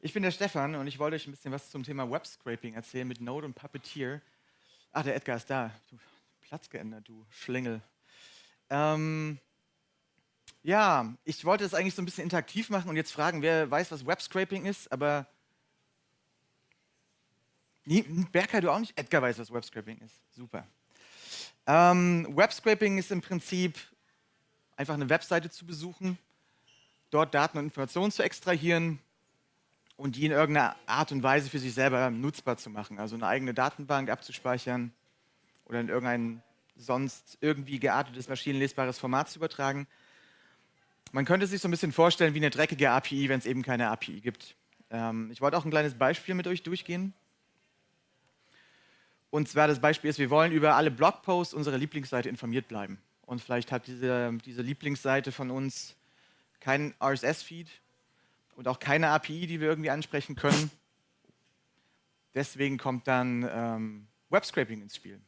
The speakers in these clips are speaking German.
Ich bin der Stefan und ich wollte euch ein bisschen was zum Thema Web-Scraping erzählen mit Node und Puppeteer. Ach, der Edgar ist da. Du, Platz geändert, du Schlingel. Ähm, ja, ich wollte es eigentlich so ein bisschen interaktiv machen und jetzt fragen, wer weiß, was Web-Scraping ist, aber Berker, du auch nicht? Edgar weiß, was Web-Scraping ist. Super. Ähm, Web-Scraping ist im Prinzip einfach eine Webseite zu besuchen, dort Daten und Informationen zu extrahieren und die in irgendeiner Art und Weise für sich selber nutzbar zu machen. Also eine eigene Datenbank abzuspeichern oder in irgendein sonst irgendwie geartetes, maschinenlesbares Format zu übertragen. Man könnte sich so ein bisschen vorstellen wie eine dreckige API, wenn es eben keine API gibt. Ähm, ich wollte auch ein kleines Beispiel mit euch durchgehen. Und zwar das Beispiel ist, wir wollen über alle Blogposts unserer Lieblingsseite informiert bleiben. Und vielleicht hat diese, diese Lieblingsseite von uns keinen RSS-Feed und auch keine API, die wir irgendwie ansprechen können. Deswegen kommt dann ähm, Web-Scraping ins Spiel.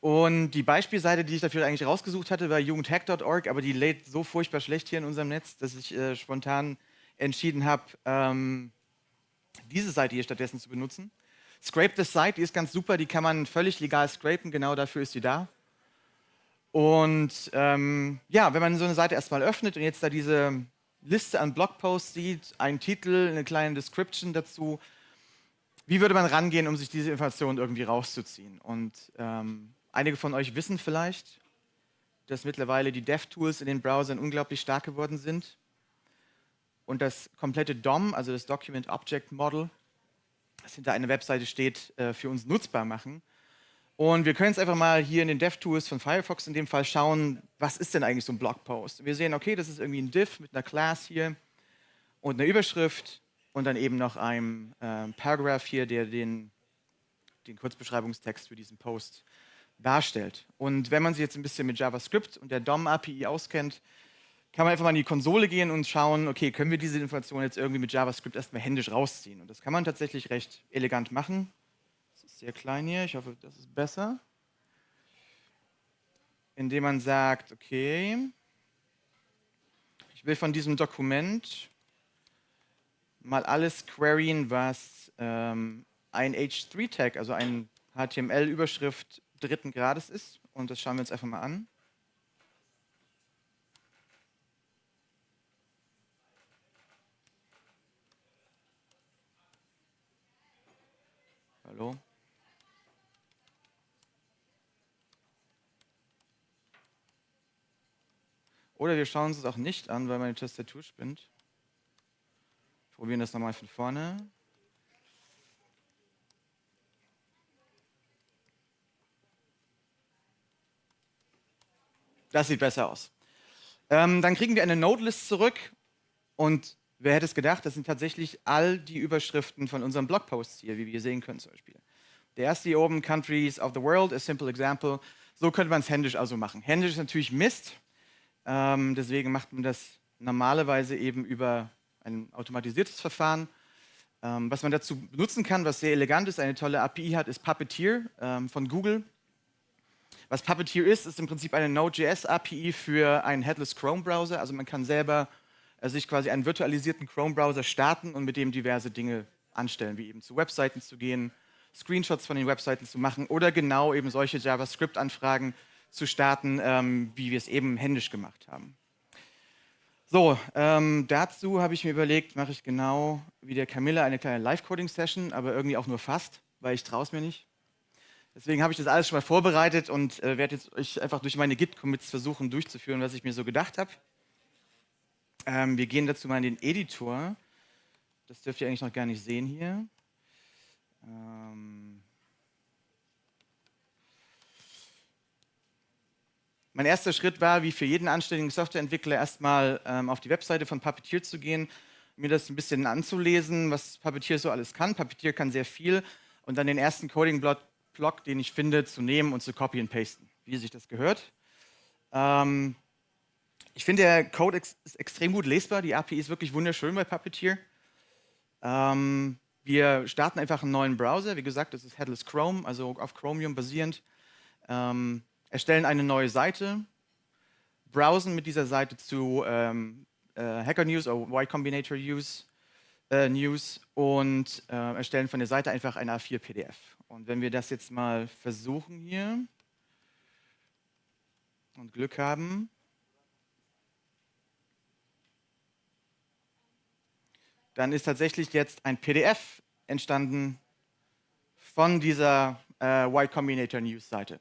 Und die Beispielseite, die ich dafür eigentlich rausgesucht hatte, war jugendhack.org, aber die lädt so furchtbar schlecht hier in unserem Netz, dass ich äh, spontan entschieden habe, ähm, diese Seite hier stattdessen zu benutzen. Scrape the Site, die ist ganz super, die kann man völlig legal scrapen, genau dafür ist sie da. Und ähm, ja, wenn man so eine Seite erstmal öffnet und jetzt da diese Liste an Blogposts sieht, einen Titel, eine kleine Description dazu, wie würde man rangehen, um sich diese Informationen irgendwie rauszuziehen? Und ähm, einige von euch wissen vielleicht, dass mittlerweile die DevTools in den Browsern unglaublich stark geworden sind und das komplette DOM, also das Document Object Model, das hinter einer Webseite steht, äh, für uns nutzbar machen. Und wir können jetzt einfach mal hier in den DevTools von Firefox in dem Fall schauen, was ist denn eigentlich so ein Blogpost? Wir sehen, okay, das ist irgendwie ein Div mit einer Class hier und einer Überschrift und dann eben noch einem äh, Paragraph hier, der den, den Kurzbeschreibungstext für diesen Post darstellt. Und wenn man sich jetzt ein bisschen mit JavaScript und der DOM-API auskennt, kann man einfach mal in die Konsole gehen und schauen, okay, können wir diese Information jetzt irgendwie mit JavaScript erstmal händisch rausziehen? Und das kann man tatsächlich recht elegant machen. Ist sehr klein hier, ich hoffe, das ist besser. Indem man sagt, okay, ich will von diesem Dokument mal alles queryen, was ähm, ein H3-Tag, also ein HTML-Überschrift dritten Grades ist. Und das schauen wir uns einfach mal an. Hallo? Oder wir schauen uns es auch nicht an, weil meine Tastatur spinnt. Probieren das nochmal von vorne. Das sieht besser aus. Ähm, dann kriegen wir eine Nodelist zurück und Wer hätte es gedacht, das sind tatsächlich all die Überschriften von unseren Blogposts hier, wie wir sehen können zum Beispiel. Der erste hier oben, Countries of the World, a simple example. So könnte man es händisch also machen. Händisch ist natürlich Mist, ähm, deswegen macht man das normalerweise eben über ein automatisiertes Verfahren. Ähm, was man dazu benutzen kann, was sehr elegant ist, eine tolle API hat, ist Puppeteer ähm, von Google. Was Puppeteer ist, ist im Prinzip eine Node.js-API für einen Headless Chrome-Browser. Also man kann selber also sich quasi einen virtualisierten Chrome-Browser starten und mit dem diverse Dinge anstellen, wie eben zu Webseiten zu gehen, Screenshots von den Webseiten zu machen oder genau eben solche JavaScript-Anfragen zu starten, ähm, wie wir es eben händisch gemacht haben. So, ähm, dazu habe ich mir überlegt, mache ich genau wie der Camilla eine kleine Live-Coding-Session, aber irgendwie auch nur fast, weil ich traue es mir nicht. Deswegen habe ich das alles schon mal vorbereitet und äh, werde jetzt euch einfach durch meine Git-Commits versuchen durchzuführen, was ich mir so gedacht habe. Ähm, wir gehen dazu mal in den Editor. Das dürft ihr eigentlich noch gar nicht sehen hier. Ähm mein erster Schritt war, wie für jeden anständigen Softwareentwickler, erstmal ähm, auf die Webseite von Puppeteer zu gehen, mir das ein bisschen anzulesen, was Puppeteer so alles kann. Puppeteer kann sehr viel und dann den ersten Coding-Block, den ich finde, zu nehmen und zu copy und pasten, wie sich das gehört. Ähm, ich finde, der Code ist extrem gut lesbar. Die API ist wirklich wunderschön bei Puppeteer. Ähm, wir starten einfach einen neuen Browser. Wie gesagt, das ist Headless Chrome, also auf Chromium basierend. Ähm, erstellen eine neue Seite, browsen mit dieser Seite zu ähm, äh, Hacker News oder Y Combinator Use äh, News und äh, erstellen von der Seite einfach ein A4 PDF. Und wenn wir das jetzt mal versuchen hier und Glück haben, dann ist tatsächlich jetzt ein PDF entstanden von dieser äh, Y Combinator News Seite.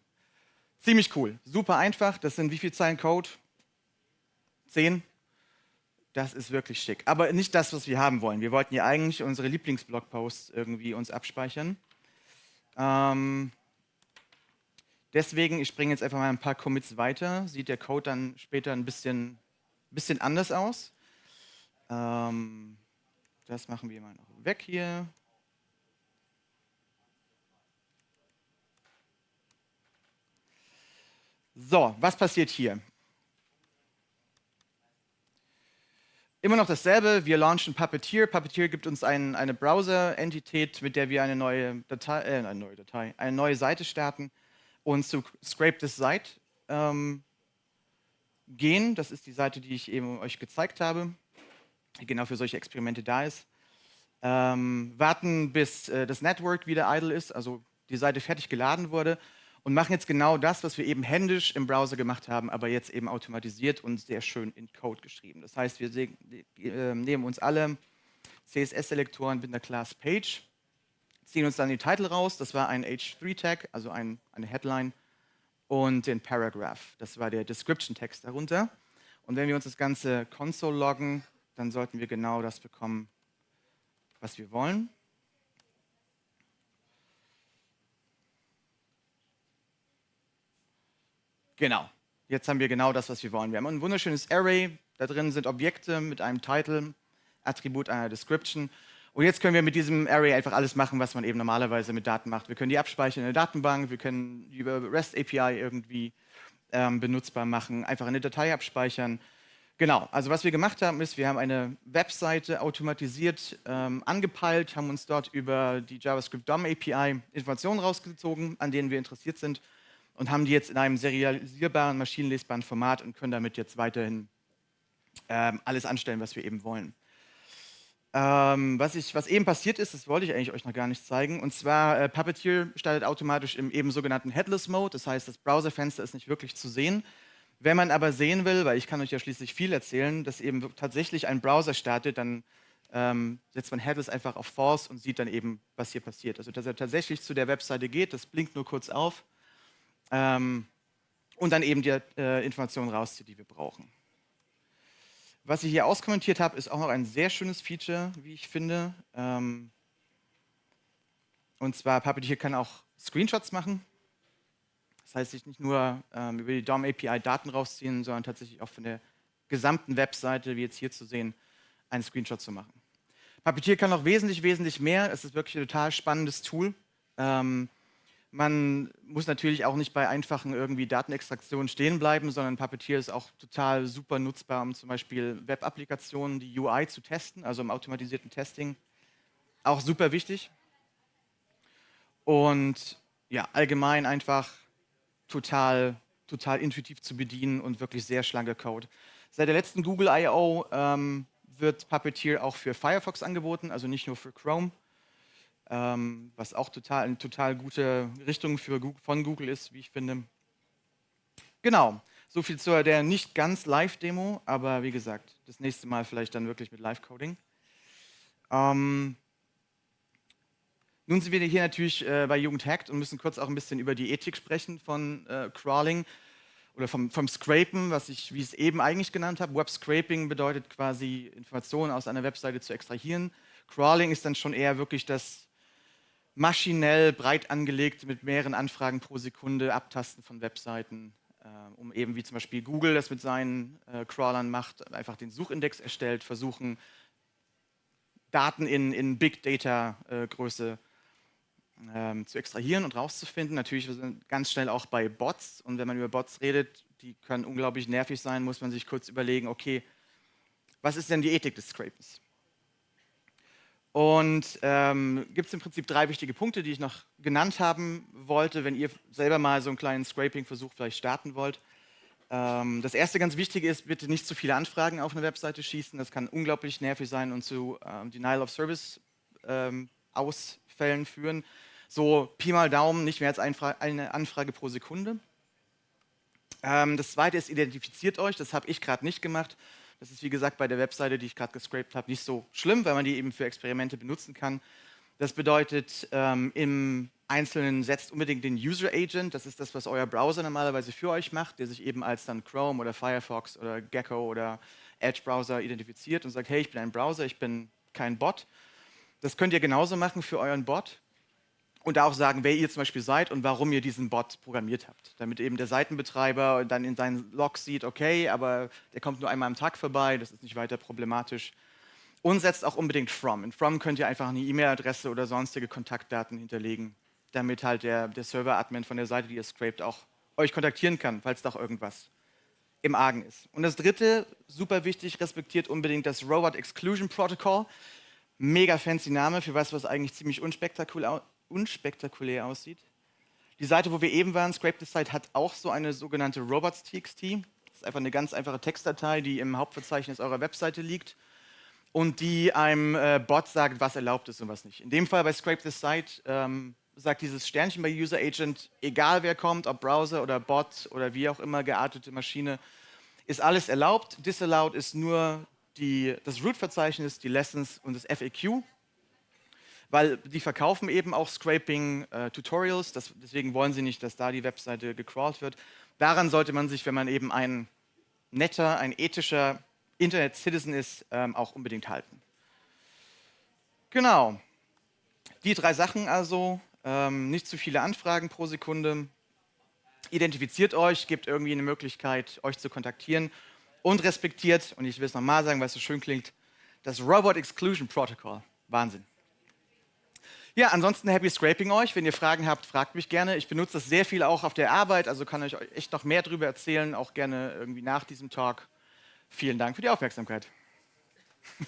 Ziemlich cool, super einfach. Das sind wie viele Zeilen Code? Zehn. Das ist wirklich schick. Aber nicht das, was wir haben wollen. Wir wollten ja eigentlich unsere Lieblingsblogposts irgendwie uns abspeichern. Ähm, deswegen, ich springe jetzt einfach mal ein paar Commits weiter. Sieht der Code dann später ein bisschen, bisschen anders aus. Ähm, das machen wir mal noch weg hier. So, was passiert hier? Immer noch dasselbe, wir launchen Puppeteer. Puppeteer gibt uns ein, eine Browser-Entität, mit der wir eine neue Datei, äh, eine neue Datei, eine neue Seite starten und zu Scrape This Site ähm, gehen. Das ist die Seite, die ich eben euch gezeigt habe, die genau für solche Experimente da ist. Ähm, warten, bis äh, das Network wieder idle ist, also die Seite fertig geladen wurde und machen jetzt genau das, was wir eben händisch im Browser gemacht haben, aber jetzt eben automatisiert und sehr schön in Code geschrieben. Das heißt, wir äh, nehmen uns alle CSS-Selektoren mit einer Class Page, ziehen uns dann die Titel raus, das war ein H3-Tag, also ein, eine Headline, und den Paragraph, das war der Description-Text darunter. Und wenn wir uns das Ganze Console loggen, dann sollten wir genau das bekommen, was wir wollen. Genau. Jetzt haben wir genau das, was wir wollen. Wir haben ein wunderschönes Array. Da drin sind Objekte mit einem Title, Attribut einer Description. Und jetzt können wir mit diesem Array einfach alles machen, was man eben normalerweise mit Daten macht. Wir können die abspeichern in der Datenbank, wir können die über REST API irgendwie ähm, benutzbar machen, einfach eine Datei abspeichern. Genau, also was wir gemacht haben, ist, wir haben eine Webseite automatisiert ähm, angepeilt, haben uns dort über die JavaScript DOM API Informationen rausgezogen, an denen wir interessiert sind und haben die jetzt in einem serialisierbaren, maschinenlesbaren Format und können damit jetzt weiterhin ähm, alles anstellen, was wir eben wollen. Ähm, was, ich, was, eben passiert ist, das wollte ich eigentlich euch noch gar nicht zeigen, und zwar äh, Puppeteer startet automatisch im eben sogenannten Headless Mode, das heißt, das Browserfenster ist nicht wirklich zu sehen. Wenn man aber sehen will, weil ich kann euch ja schließlich viel erzählen, dass eben tatsächlich ein Browser startet, dann ähm, setzt man Headless einfach auf False und sieht dann eben, was hier passiert. Also dass er tatsächlich zu der Webseite geht, das blinkt nur kurz auf ähm, und dann eben die äh, Informationen rauszieht, die wir brauchen. Was ich hier auskommentiert habe, ist auch noch ein sehr schönes Feature, wie ich finde. Ähm, und zwar Puppeteer kann auch Screenshots machen. Das heißt, ich nicht nur ähm, über die DOM API Daten rausziehen, sondern tatsächlich auch von der gesamten Webseite, wie jetzt hier zu sehen, einen Screenshot zu machen. Puppeteer kann noch wesentlich, wesentlich mehr. Es ist wirklich ein total spannendes Tool. Ähm, man muss natürlich auch nicht bei einfachen irgendwie Datenextraktionen stehen bleiben, sondern Puppeteer ist auch total super nutzbar, um zum Beispiel Web-Applikationen, die UI zu testen, also im automatisierten Testing. Auch super wichtig. Und ja, allgemein einfach total, total intuitiv zu bedienen und wirklich sehr schlanker Code. Seit der letzten Google I.O. Ähm, wird Puppeteer auch für Firefox angeboten, also nicht nur für Chrome ähm, was auch total, eine total gute Richtung für, von Google ist, wie ich finde. Genau, so viel zu der nicht ganz Live-Demo, aber wie gesagt, das nächste Mal vielleicht dann wirklich mit Live-Coding. Ähm, nun sind wir hier natürlich äh, bei Jugend Hackt und müssen kurz auch ein bisschen über die Ethik sprechen von äh, Crawling oder vom, vom Scrapen, was ich, wie ich es eben eigentlich genannt habe. Web Scraping bedeutet quasi Informationen aus einer Webseite zu extrahieren. Crawling ist dann schon eher wirklich das maschinell breit angelegt mit mehreren Anfragen pro Sekunde Abtasten von Webseiten, äh, um eben wie zum Beispiel Google das mit seinen äh, Crawlern macht, einfach den Suchindex erstellt, versuchen Daten in, in Big Data äh, Größe ähm, zu extrahieren und rauszufinden. Natürlich ganz schnell auch bei Bots und wenn man über Bots redet, die können unglaublich nervig sein, muss man sich kurz überlegen, okay, was ist denn die Ethik des Scrapens? Und ähm, gibt es im Prinzip drei wichtige Punkte, die ich noch genannt haben wollte, wenn ihr selber mal so einen kleinen Scraping-Versuch vielleicht starten wollt. Ähm, das erste ganz wichtige ist, bitte nicht zu viele Anfragen auf eine Webseite schießen. Das kann unglaublich nervig sein und zu ähm, Denial of Service ähm, Ausfällen führen. So Pi mal Daumen, nicht mehr als eine Anfrage pro Sekunde. Ähm, das zweite ist, identifiziert euch. Das habe ich gerade nicht gemacht. Das ist wie gesagt bei der Webseite, die ich gerade gescraped habe, nicht so schlimm, weil man die eben für Experimente benutzen kann. Das bedeutet, ähm, im Einzelnen setzt unbedingt den User Agent, das ist das, was euer Browser normalerweise für euch macht, der sich eben als dann Chrome oder Firefox oder Gecko oder Edge Browser identifiziert und sagt, hey, ich bin ein Browser, ich bin kein Bot. Das könnt ihr genauso machen für euren Bot und auch sagen, wer ihr zum Beispiel seid und warum ihr diesen Bot programmiert habt, damit eben der Seitenbetreiber dann in seinen Logs sieht, okay, aber der kommt nur einmal am Tag vorbei, das ist nicht weiter problematisch. Und setzt auch unbedingt from. In from könnt ihr einfach eine E-Mail-Adresse oder sonstige Kontaktdaten hinterlegen, damit halt der, der Server-Admin von der Seite, die ihr scrapt, auch euch kontaktieren kann, falls doch irgendwas im Argen ist. Und das dritte, super wichtig, respektiert unbedingt das Robot Exclusion Protocol. Mega fancy Name für was, was eigentlich ziemlich unspektakulär, unspektakulär aussieht. Die Seite, wo wir eben waren, Scrape the Site, hat auch so eine sogenannte robots.txt. Das ist einfach eine ganz einfache Textdatei, die im Hauptverzeichnis eurer Webseite liegt und die einem äh, Bot sagt, was erlaubt ist und was nicht. In dem Fall bei Scrape the Site ähm, sagt dieses Sternchen bei User Agent, egal wer kommt, ob Browser oder Bot oder wie auch immer geartete Maschine, ist alles erlaubt. Disallowed ist nur die, das Root-Verzeichnis, die Lessons und das FAQ, weil die verkaufen eben auch Scraping-Tutorials, äh, deswegen wollen sie nicht, dass da die Webseite gecrawlt wird. Daran sollte man sich, wenn man eben ein netter, ein ethischer Internet-Citizen ist, ähm, auch unbedingt halten. Genau. Die drei Sachen also, ähm, nicht zu viele Anfragen pro Sekunde, identifiziert euch, gebt irgendwie eine Möglichkeit, euch zu kontaktieren und respektiert, und ich will es nochmal sagen, weil es so schön klingt, das Robot Exclusion Protocol. Wahnsinn. Ja, ansonsten happy scraping euch. Wenn ihr Fragen habt, fragt mich gerne. Ich benutze das sehr viel auch auf der Arbeit, also kann ich euch echt noch mehr darüber erzählen, auch gerne irgendwie nach diesem Talk. Vielen Dank für die Aufmerksamkeit.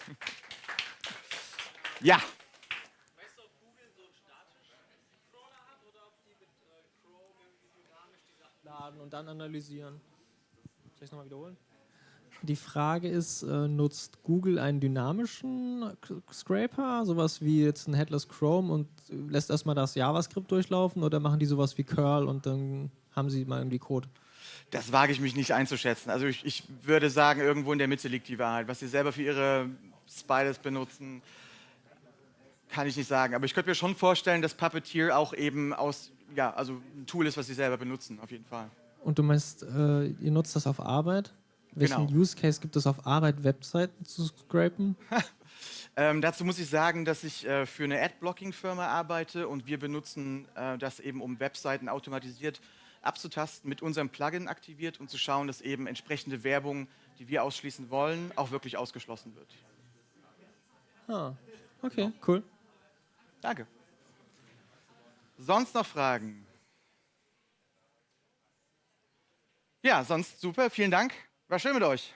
ja. und dann analysieren. Soll ich es nochmal wiederholen? Die Frage ist, äh, nutzt Google einen dynamischen Scraper, sowas wie jetzt ein Headless Chrome und lässt erstmal das JavaScript durchlaufen oder machen die sowas wie Curl und dann haben sie mal irgendwie Code? Das wage ich mich nicht einzuschätzen. Also ich, ich würde sagen, irgendwo in der Mitte liegt die Wahrheit. Was sie selber für ihre Spiders benutzen, kann ich nicht sagen. Aber ich könnte mir schon vorstellen, dass Puppeteer auch eben aus ja, also ein Tool ist, was Sie selber benutzen, auf jeden Fall. Und du meinst, äh, ihr nutzt das auf Arbeit? Welchen genau. Use Case gibt es auf Arbeit, Webseiten zu scrapen? ähm, dazu muss ich sagen, dass ich äh, für eine Ad-Blocking-Firma arbeite und wir benutzen äh, das eben, um Webseiten automatisiert abzutasten, mit unserem Plugin aktiviert und zu schauen, dass eben entsprechende Werbung, die wir ausschließen wollen, auch wirklich ausgeschlossen wird. Ah, okay, cool. Danke. Sonst noch Fragen? Ja, sonst super. Vielen Dank. War schön mit euch.